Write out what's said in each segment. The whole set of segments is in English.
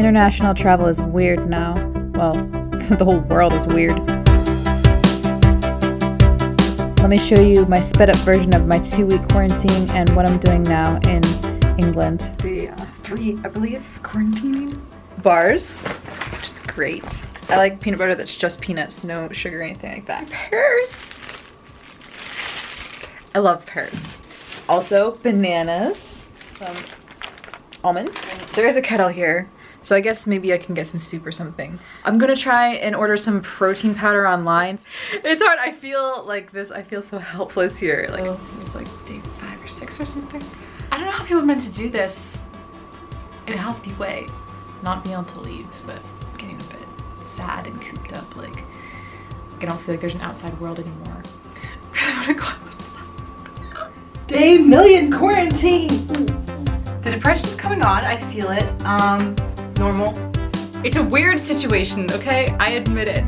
International travel is weird now. Well, the whole world is weird. Let me show you my sped up version of my two week quarantine and what I'm doing now in England. The uh, three, I believe, quarantine bars, which is great. I like peanut butter that's just peanuts, no sugar or anything like that. Pears. I love pears. Also, bananas, some almonds. There is a kettle here, so I guess maybe I can get some soup or something. I'm gonna try and order some protein powder online. It's hard, I feel like this, I feel so helpless here. Like, so, this is like day five or six or something. I don't know how people are meant to do this in a healthy way. Not being able to leave, but getting a bit sad and cooped up. Like, I don't feel like there's an outside world anymore. I really wanna go outside. Day million quarantine! The depression's coming on, I feel it. Um, normal. It's a weird situation, okay? I admit it.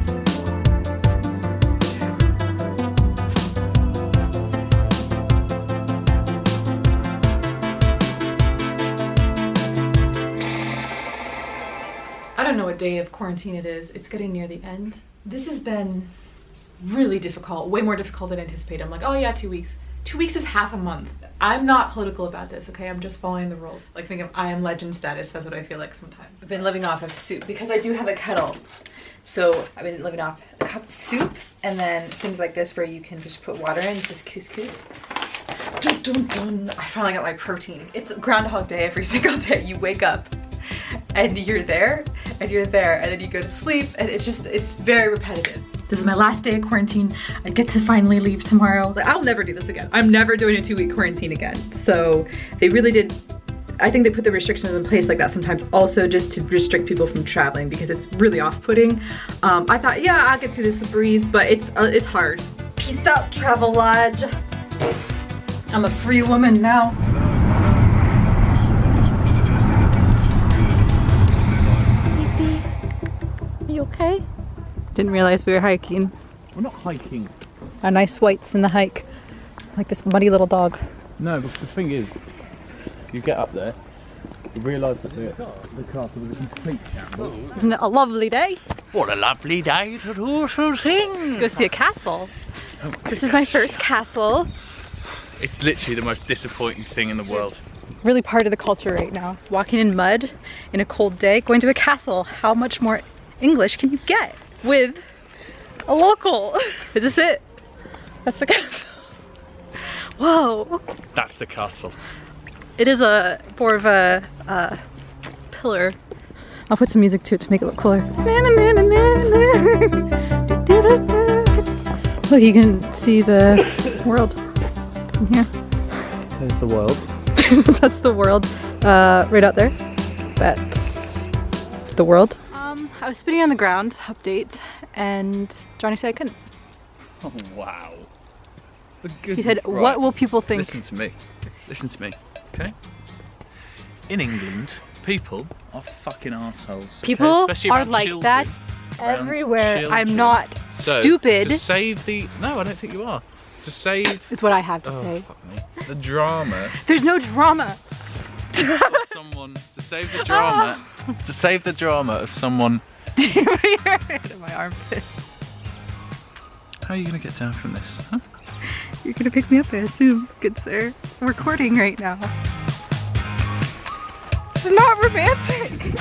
I don't know what day of quarantine it is. It's getting near the end. This has been really difficult, way more difficult than anticipated. I'm like, oh yeah, two weeks. Two weeks is half a month. I'm not political about this, okay? I'm just following the rules. Like think of I am legend status, that's what I feel like sometimes. I've been living off of soup because I do have a kettle. So I've been living off a cup of soup and then things like this where you can just put water in. This is couscous. Dun, dun, dun. I finally got my protein. It's Groundhog Day every single day. You wake up and you're there and you're there and then you go to sleep and it's just, it's very repetitive. This is my last day of quarantine. I get to finally leave tomorrow. I'll never do this again. I'm never doing a two week quarantine again. So they really did I think they put the restrictions in place like that sometimes also just to restrict people from traveling because it's really off-putting. Um, I thought, yeah, I'll get through this breeze, but it's, uh, it's hard. Peace out, Travelodge. I'm a free woman now. You okay? Didn't realize we were hiking. We're not hiking. Our nice whites in the hike. Like this muddy little dog. No, but the thing is, you get up there, you realise that the, the castle is a complete shambles. Isn't it a lovely day? What a lovely day to do some things! Let's go see a castle. Oh This is my first castle. It's literally the most disappointing thing in the world. Really part of the culture right now. Walking in mud in a cold day, going to a castle. How much more English can you get with a local? Is this it? That's the castle. Whoa. That's the castle. It is a more of a uh, pillar. I'll put some music to it to make it look cooler. Look, you can see the world from here. There's the world. That's the world uh, right out there. That's the world. I was spitting on the ground, update, and Johnny said I couldn't. Oh wow. He said, what will people think? Listen to me. Listen to me. Okay? In England, people are fucking assholes. People are like that everywhere. I'm not so, stupid. To save the no, I don't think you are. To save is what I have to oh, say. Fuck me. The drama. There's no drama. someone to save the drama. to save the drama of someone. my armpit. How are you gonna get down from this? Huh? You're gonna pick me up, I assume, good sir. I'm recording right now. This is not romantic.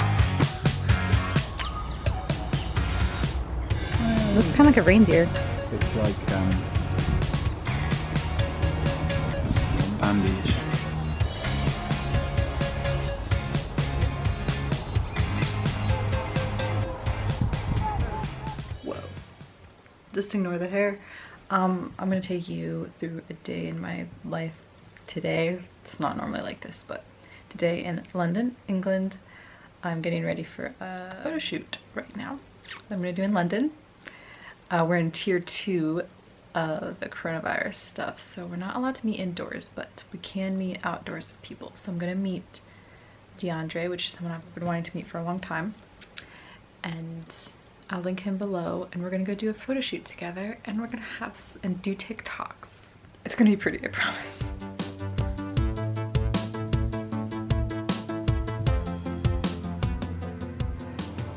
Uh, looks kind of like a reindeer. It's like um, it's bandage. Just ignore the hair. Um, I'm gonna take you through a day in my life today. It's not normally like this, but today in London, England. I'm getting ready for a photo shoot right now. I'm gonna do in London. Uh, we're in tier two of the coronavirus stuff, so we're not allowed to meet indoors, but we can meet outdoors with people. So I'm gonna meet DeAndre, which is someone I've been wanting to meet for a long time. And I'll link him below and we're gonna go do a photo shoot together and we're gonna have and do TikToks. It's gonna be pretty, I promise.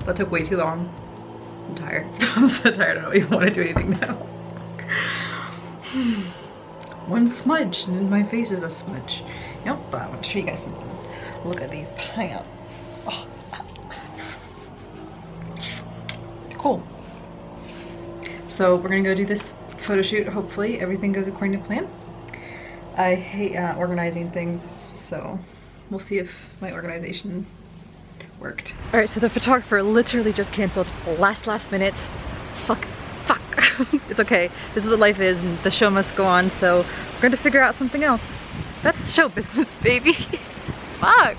That took way too long. I'm tired. I'm so tired. I don't even want to do anything now. One smudge and my face is a smudge. Yep, but I want to show you guys something. Look at these pants. Oh. Cool. So we're gonna go do this photo shoot. Hopefully everything goes according to plan. I hate uh, organizing things, so we'll see if my organization worked. All right, so the photographer literally just canceled last, last minute. Fuck, fuck. it's okay. This is what life is and the show must go on, so we're going to figure out something else. That's show business, baby. fuck.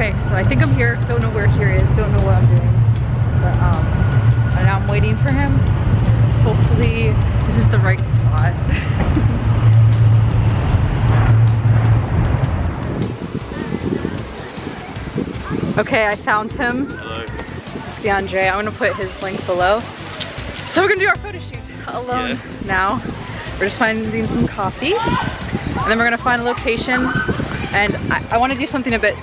Okay, so I think I'm here. Don't know where here is. Don't know what I'm doing. But um, and now I'm waiting for him. Hopefully this is the right spot. okay, I found him. Hello. It's DeAndre. I'm gonna put his link below. So we're gonna do our photo shoot alone Yeah. now. We're just finding some coffee. And then we're gonna find a location. And I, I wanna do something a bit,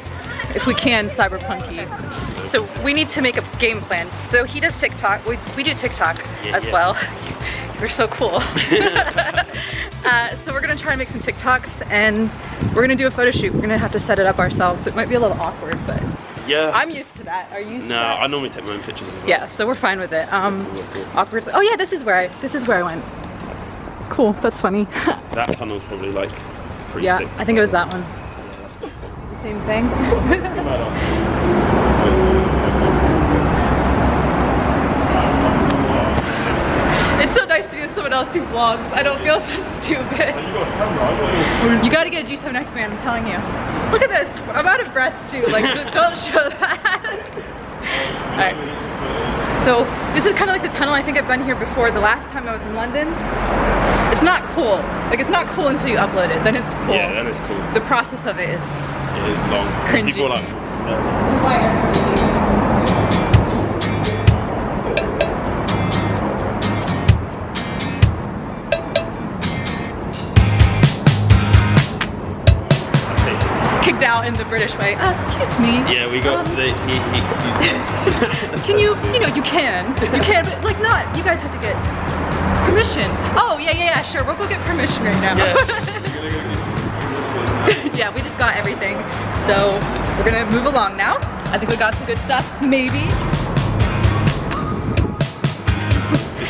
if we can, cyberpunky. So we need to make a game plan. So he does TikTok, we, we do TikTok Yeah, as yeah. well. We're so cool. uh, so we're gonna try and make some TikToks and we're gonna do a photo shoot. We're gonna have to set it up ourselves. It might be a little awkward, but Yeah. I'm used to that. Are you used to no? I normally take my own pictures as well. Yeah, so we're fine with it. Um, awkward. Oh yeah, this is where I, this is where I went. Cool, that's funny. That tunnel's probably like pretty yeah, sick. I think it was that one. Good. Same thing. it's so nice to be with someone else who vlogs. I don't feel so stupid. You got a camera, You gotta get a G7X man, I'm telling you. Look at this, I'm out of breath too, like don't show that. Alright, so this is kind of like the tunnel, I think I've been here before. The last time I was in London, it's not cool. Like it's not cool until you upload it, then it's cool. Yeah, that is cool. The process of it is It is long. Cringy. People are like staring. This is why everybody kicked out in the British way. Uh, excuse me. Yeah, we got Um, the he, he excused us. Can you, you know, you can. You can, but like not, you guys have to get permission. Oh, yeah, yeah, yeah, sure. We'll go get permission right now. yeah, we just got everything. So we're gonna move along now. I think we got some good stuff, maybe.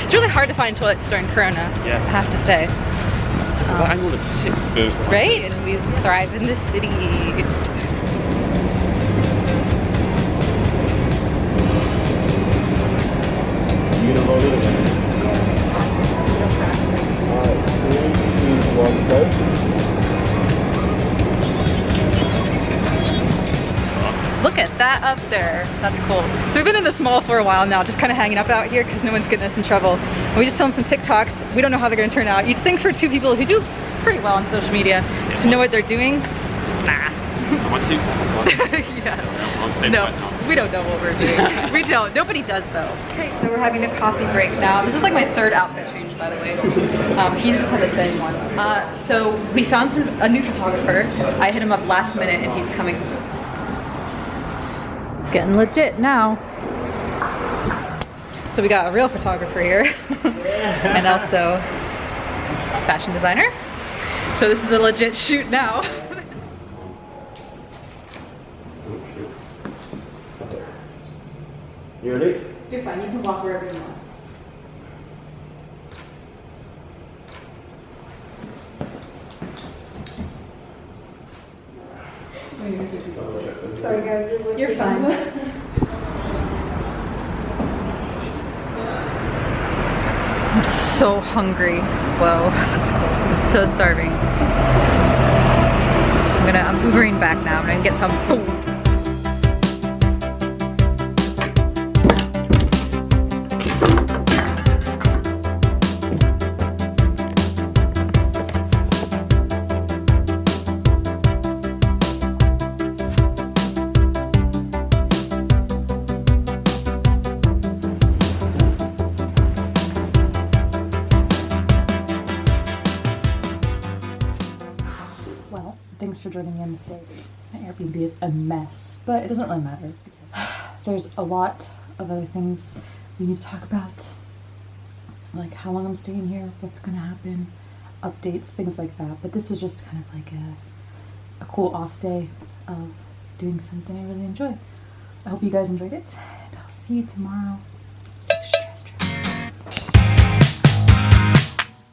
It's really hard to find toilets during Corona, Yeah. I have to say. That angle looks sick. The- Right? And we thrive in this city. You gonna roll it again? Alright, three, two, one, go. Look at that up there. That's cool. So we've been in this mall for a while now, just kind of hanging up out here because no one's getting us in trouble. And we just filmed some TikToks. We don't know how they're going to turn out. You'd think for two people who do pretty well on social media to know what they're doing. Nah. I too? yeah. No, we don't know what we're doing. we don't. Nobody does though. Okay, so we're having a coffee break now. This is like my third outfit change, by the way. Um, he's just had the same one. Uh, so we found some a new photographer. I hit him up last minute, and he's coming. It's getting legit now. So we got a real photographer here, and also fashion designer. So this is a legit shoot now. You ready? You're fine. You can walk wherever you want. Sorry guys, You're fine. I'm so hungry. Whoa, that's cool. I'm so starving. I'm gonna, I'm Ubering back now. I'm gonna get some food. Airbnb is a mess, but it doesn't really matter. There's a lot of other things we need to talk about, like how long I'm staying here, what's gonna happen, updates, things like that. But this was just kind of like a, a cool off day of doing something I really enjoy. I hope you guys enjoyed it, and I'll see you tomorrow